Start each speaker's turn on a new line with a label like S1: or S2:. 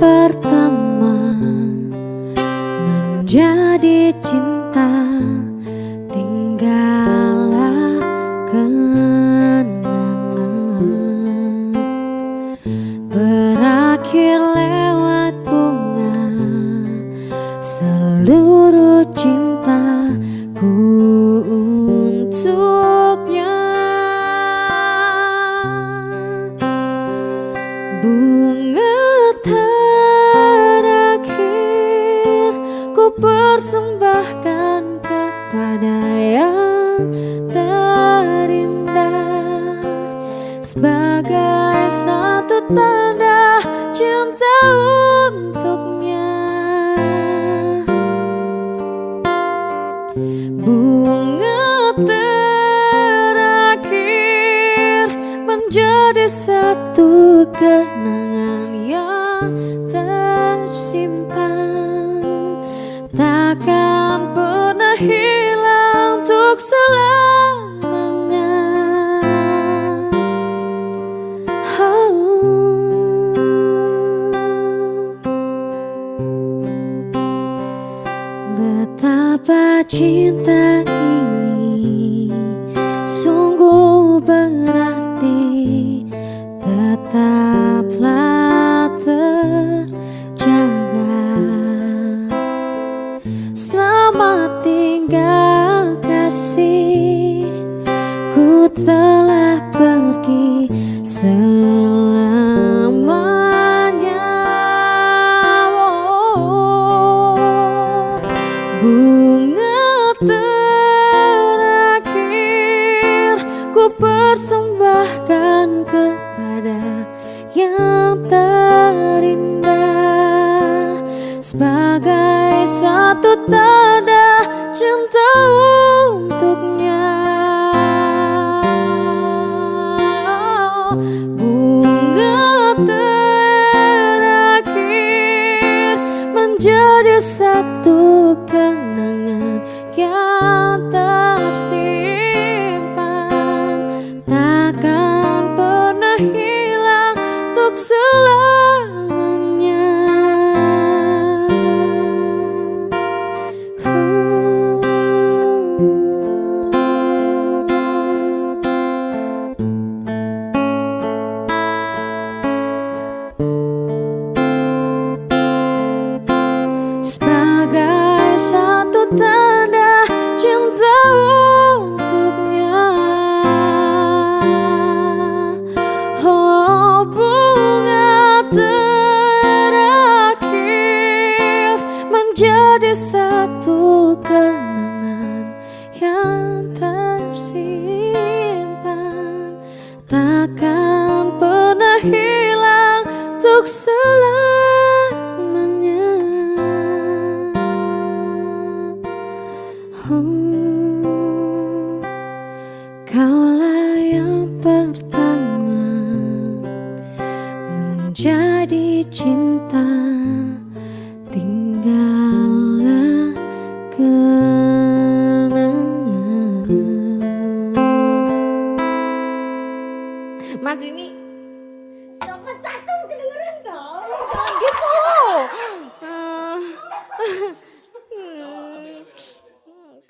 S1: pertama menjadi cinta. Tinggallah kenangan. Berakhir lewat bunga seluruh cintaku. Untuknya persembahkan kepada yang terindah. Sebagai satu tanda cinta untuknya. Bunga terakhir menjadi satu kenangan takkan pernah hilang untuk selamanya. Betapa cinta ini sungguh berarti Tinggal kasih Ku telah pergi selamanya. Oh, Bunga terakhir Ku persembahkan kepada yang terindah. Sebagai satu tanda satu kenangan yang Sebagai satu tanda cinta untuknya. Oh bunga terakhir Menjadi satu kenangan yang tersimpan. Takkan pernah hilang untuk selamanya Kaulah yang pertama menjadi cinta. Tinggallah kenangan.
S2: Mas ini Copot satu kedengeran tau gitu